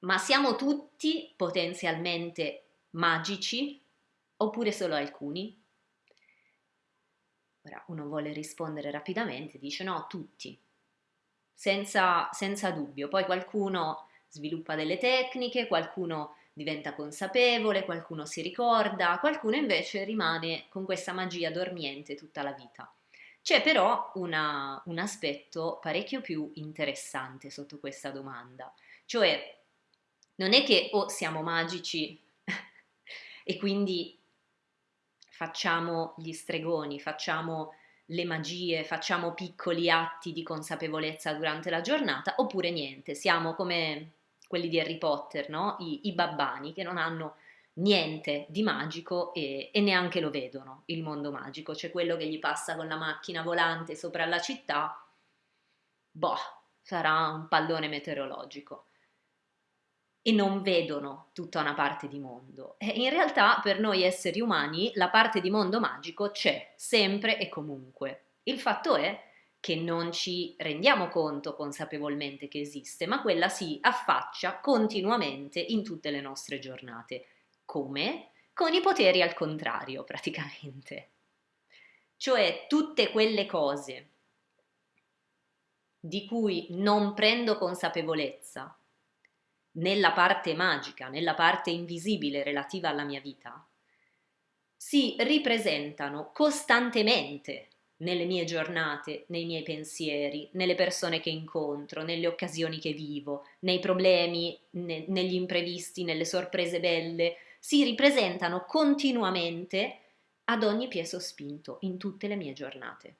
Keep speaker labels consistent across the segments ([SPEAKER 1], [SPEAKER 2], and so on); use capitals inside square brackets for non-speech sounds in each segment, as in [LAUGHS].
[SPEAKER 1] Ma siamo tutti potenzialmente magici oppure solo alcuni? Ora uno vuole rispondere rapidamente, dice no, tutti, senza, senza dubbio. Poi qualcuno sviluppa delle tecniche, qualcuno diventa consapevole, qualcuno si ricorda, qualcuno invece rimane con questa magia dormiente tutta la vita. C'è però una, un aspetto parecchio più interessante sotto questa domanda, cioè non è che o siamo magici [LAUGHS] e quindi facciamo gli stregoni, facciamo le magie, facciamo piccoli atti di consapevolezza durante la giornata, oppure niente, siamo come quelli di Harry Potter, no? I, i babbani che non hanno niente di magico e, e, neanche lo vedono, il mondo magico. C'è quello che gli passa con la macchina volante sopra la città, boh, sarà un pallone meteorologico. E non vedono tutta una parte di mondo. E in realtà per noi esseri umani la parte di mondo magico c'è, sempre e comunque. Il fatto è che non ci rendiamo conto consapevolmente che esiste, ma quella si affaccia continuamente in tutte le nostre giornate. Come? Con i poteri al contrario, praticamente. Cioè tutte quelle cose di cui non prendo consapevolezza nella parte magica, nella parte invisibile relativa alla mia vita, si ripresentano costantemente nelle mie giornate, nei miei pensieri, nelle persone che incontro, nelle occasioni che vivo, nei problemi, ne, negli imprevisti, nelle sorprese belle, si ripresentano continuamente ad ogni piè sospinto in tutte le mie giornate.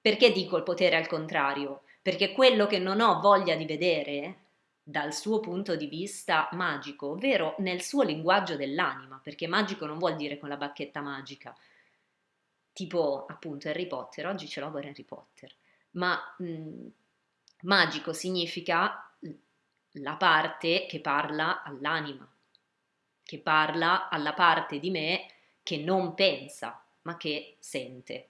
[SPEAKER 1] Perché dico il potere al contrario? Perché quello che non ho voglia di vedere dal suo punto di vista magico, ovvero nel suo linguaggio dell'anima, perché magico non vuol dire con la bacchetta magica, tipo appunto Harry Potter, oggi ce l'ho per Harry Potter, ma mh, mm, magico significa la parte che parla all'anima, che parla alla parte di me che non pensa, ma che sente.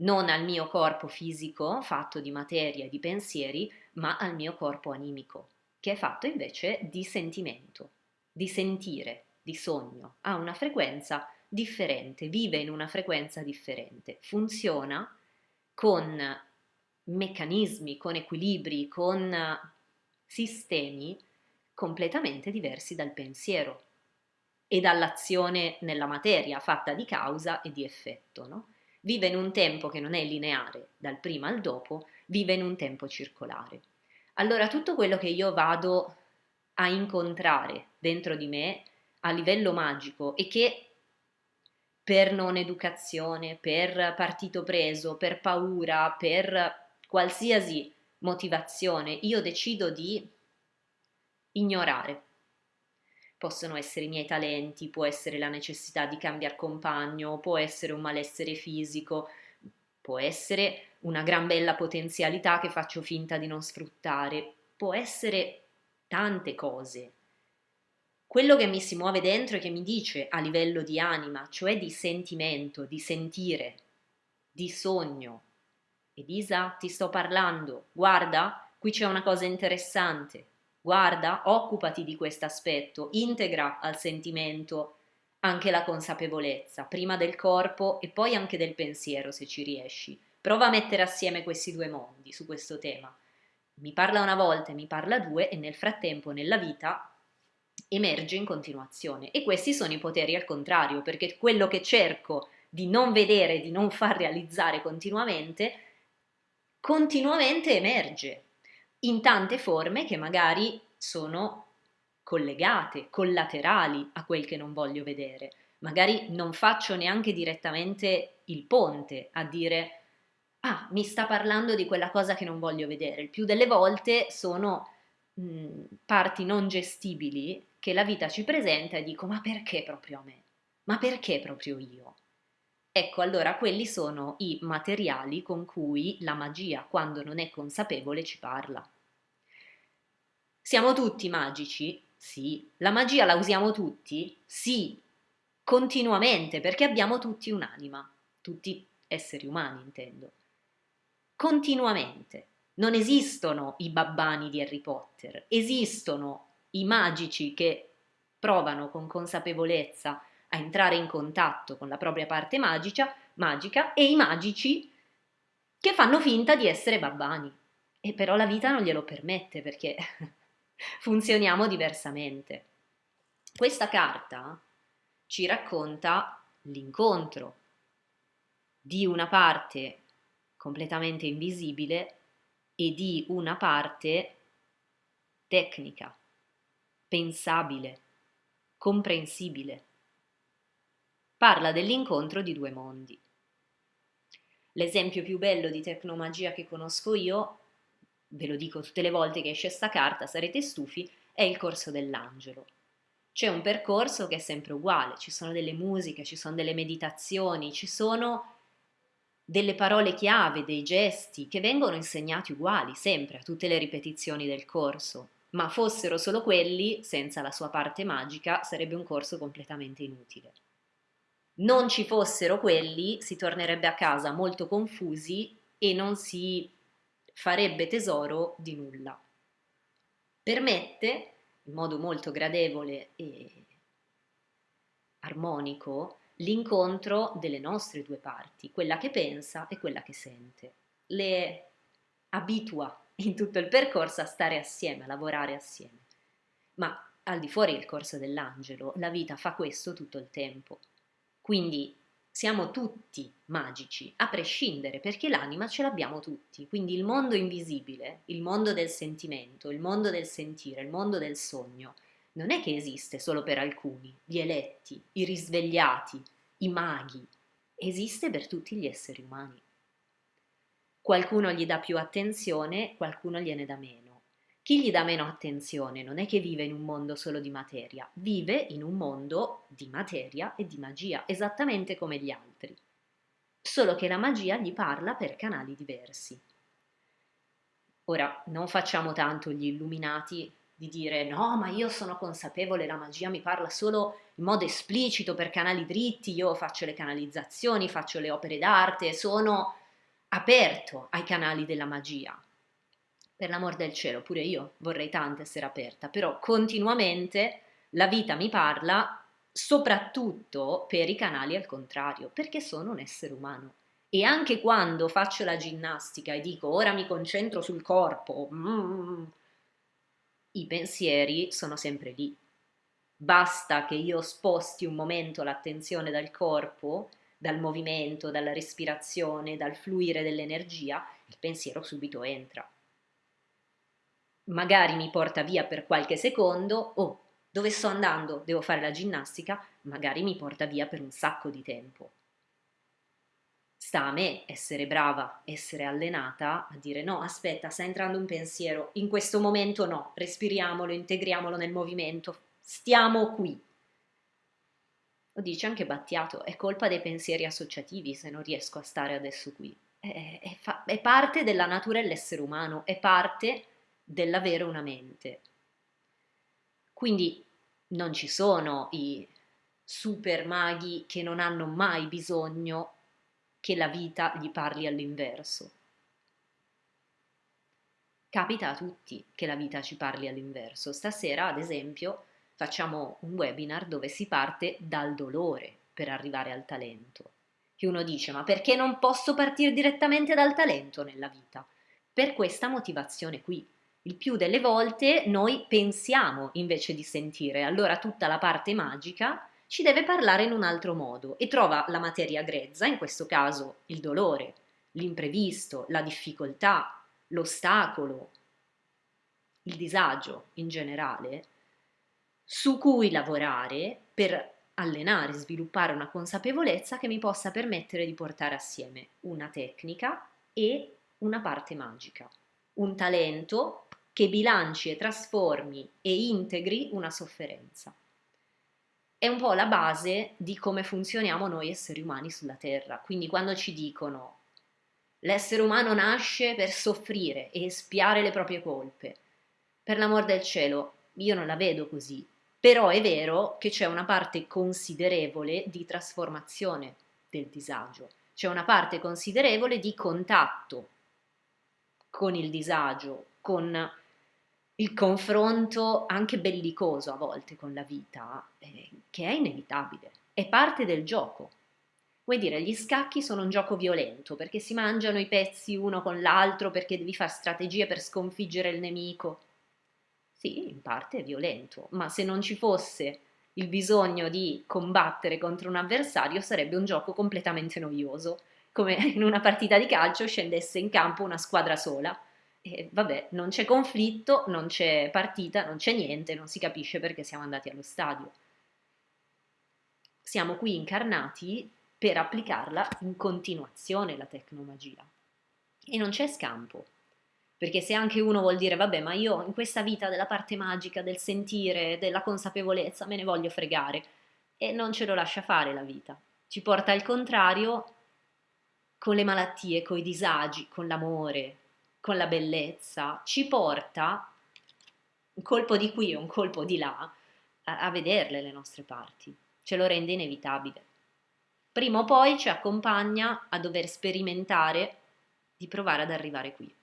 [SPEAKER 1] Non al mio corpo fisico, fatto di materia e di pensieri, ma al mio corpo animico, che è fatto invece di sentimento, di sentire, di sogno, ha una frequenza differente, vive in una frequenza differente, funziona con meccanismi, con equilibri, con sistemi completamente diversi dal pensiero e dall'azione nella materia fatta di causa e di effetto. No? Vive in un tempo che non è lineare dal prima al dopo, vive in un tempo circolare. Allora tutto quello che io vado a incontrare dentro di me a livello magico e che per non educazione, per partito preso, per paura, per qualsiasi motivazione, io decido di ignorare. Possono essere i miei talenti, può essere la necessità di cambiare compagno, può essere un malessere fisico, può essere una gran bella potenzialità che faccio finta di non sfruttare, può essere tante cose. Quello che mi si muove dentro e che mi dice a livello di anima, cioè di sentimento, di sentire, di sogno. Elisa, ti sto parlando, guarda, qui c'è una cosa interessante, guarda, occupati di questo aspetto, integra al sentimento anche la consapevolezza, prima del corpo e poi anche del pensiero se ci riesci. Prova a mettere assieme questi due mondi su questo tema. Mi parla una volta e mi parla due e nel frattempo nella vita emerge in continuazione e questi sono i poteri al contrario perché quello che cerco di non vedere, di non far realizzare continuamente, continuamente emerge in tante forme che magari sono collegate, collaterali a quel che non voglio vedere. Magari non faccio neanche direttamente il ponte a dire ah, mi sta parlando di quella cosa che non voglio vedere. Il più delle volte sono mh, parti non gestibili che la vita ci presenta e dico ma perché proprio a me? Ma perché proprio io? Ecco, allora quelli sono i materiali con cui la magia, quando non è consapevole, ci parla. Siamo tutti magici? Sì. La magia la usiamo tutti? Sì. Continuamente, perché abbiamo tutti un'anima, tutti esseri umani intendo. Continuamente. Non esistono i babbani di Harry Potter, esistono i magici che provano con consapevolezza a entrare in contatto con la propria parte magica, magica e i magici che fanno finta di essere babbani. E però la vita non glielo permette perché [LAUGHS] funzioniamo diversamente. Questa carta ci racconta l'incontro di una parte completamente invisibile e di una parte tecnica, pensabile, comprensibile. Parla dell'incontro di due mondi. L'esempio più bello di tecnomagia che conosco io, ve lo dico tutte le volte che esce sta carta, sarete stufi, è il corso dell'angelo. C'è un percorso che è sempre uguale, ci sono delle musiche, ci sono delle meditazioni, ci sono delle parole chiave, dei gesti che vengono insegnati uguali sempre a tutte le ripetizioni del corso, ma fossero solo quelli, senza la sua parte magica, sarebbe un corso completamente inutile non ci fossero quelli, si tornerebbe a casa molto confusi e non si farebbe tesoro di nulla. Permette, in modo molto gradevole e armonico, l'incontro delle nostre due parti, quella che pensa e quella che sente. Le abitua in tutto il percorso a stare assieme, a lavorare assieme. Ma al di fuori del corso dell'angelo, la vita fa questo tutto il tempo. Quindi siamo tutti magici, a prescindere, perché l'anima ce l'abbiamo tutti. Quindi il mondo invisibile, il mondo del sentimento, il mondo del sentire, il mondo del sogno, non è che esiste solo per alcuni, gli eletti, i risvegliati, i maghi, esiste per tutti gli esseri umani. Qualcuno gli dà più attenzione, qualcuno gliene dà meno. Chi gli dà meno attenzione non è che vive in un mondo solo di materia, vive in un mondo di materia e di magia, esattamente come gli altri. Solo che la magia gli parla per canali diversi. Ora, non facciamo tanto gli illuminati di dire no, ma io sono consapevole, la magia mi parla solo in modo esplicito per canali dritti, io faccio le canalizzazioni, faccio le opere d'arte, sono aperto ai canali della magia per l'amor del cielo, pure io vorrei tanto essere aperta, però continuamente la vita mi parla soprattutto per i canali al contrario, perché sono un essere umano. E anche quando faccio la ginnastica e dico ora mi concentro sul corpo, mm, i pensieri sono sempre lì. Basta che io sposti un momento l'attenzione dal corpo, dal movimento, dalla respirazione, dal fluire dell'energia, il pensiero subito entra magari mi porta via per qualche secondo, oh, dove sto andando? Devo fare la ginnastica, magari mi porta via per un sacco di tempo. Sta a me essere brava, essere allenata a dire no, aspetta, sta entrando un pensiero, in questo momento no, respiriamolo, integriamolo nel movimento, stiamo qui. Lo dice anche Battiato, è colpa dei pensieri associativi se non riesco a stare adesso qui. È, è, è parte della natura dell'essere umano, è parte dell'avere una mente. Quindi non ci sono i super maghi che non hanno mai bisogno che la vita gli parli all'inverso. Capita a tutti che la vita ci parli all'inverso. Stasera, ad esempio, facciamo un webinar dove si parte dal dolore per arrivare al talento. Che uno dice, ma perché non posso partire direttamente dal talento nella vita? Per questa motivazione qui, il più delle volte noi pensiamo invece di sentire, allora tutta la parte magica ci deve parlare in un altro modo e trova la materia grezza, in questo caso il dolore, l'imprevisto, la difficoltà, l'ostacolo, il disagio in generale, su cui lavorare per allenare, sviluppare una consapevolezza che mi possa permettere di portare assieme una tecnica e una parte magica, un talento che bilanci e trasformi e integri una sofferenza. È un po' la base di come funzioniamo noi esseri umani sulla Terra. Quindi quando ci dicono l'essere umano nasce per soffrire e espiare le proprie colpe, per l'amor del cielo, io non la vedo così. Però è vero che c'è una parte considerevole di trasformazione del disagio, c'è una parte considerevole di contatto con il disagio, con il confronto anche bellicoso a volte con la vita, eh, che è inevitabile, è parte del gioco. Vuoi dire, gli scacchi sono un gioco violento perché si mangiano i pezzi uno con l'altro perché devi fare strategie per sconfiggere il nemico. Sì, in parte è violento, ma se non ci fosse il bisogno di combattere contro un avversario sarebbe un gioco completamente noioso, come in una partita di calcio scendesse in campo una squadra sola e vabbè, non c'è conflitto, non c'è partita, non c'è niente, non si capisce perché siamo andati allo stadio. Siamo qui incarnati per applicarla in continuazione la tecnomagia. E non c'è scampo. Perché se anche uno vuol dire, vabbè, ma io in questa vita della parte magica, del sentire, della consapevolezza, me ne voglio fregare, e non ce lo lascia fare la vita. Ci porta al contrario con le malattie, con i disagi, con l'amore, con la bellezza, ci porta un colpo di qui e un colpo di là a, a vederle le nostre parti, ce lo rende inevitabile. Prima o poi ci accompagna a dover sperimentare di provare ad arrivare qui.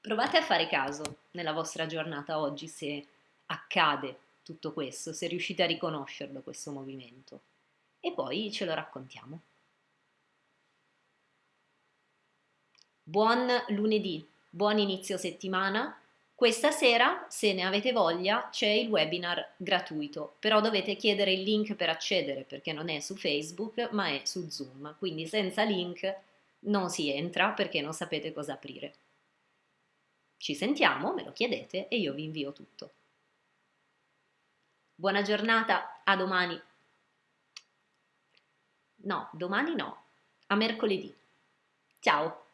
[SPEAKER 1] Provate a fare caso nella vostra giornata oggi se accade tutto questo, se riuscite a riconoscerlo questo movimento e poi ce lo raccontiamo. Buon lunedì, buon inizio settimana. Questa sera, se ne avete voglia, c'è il webinar gratuito, però dovete chiedere il link per accedere perché non è su Facebook ma è su Zoom, quindi senza link non si entra perché non sapete cosa aprire. Ci sentiamo, me lo chiedete e io vi invio tutto. Buona giornata, a domani. No, domani no, a mercoledì. Ciao!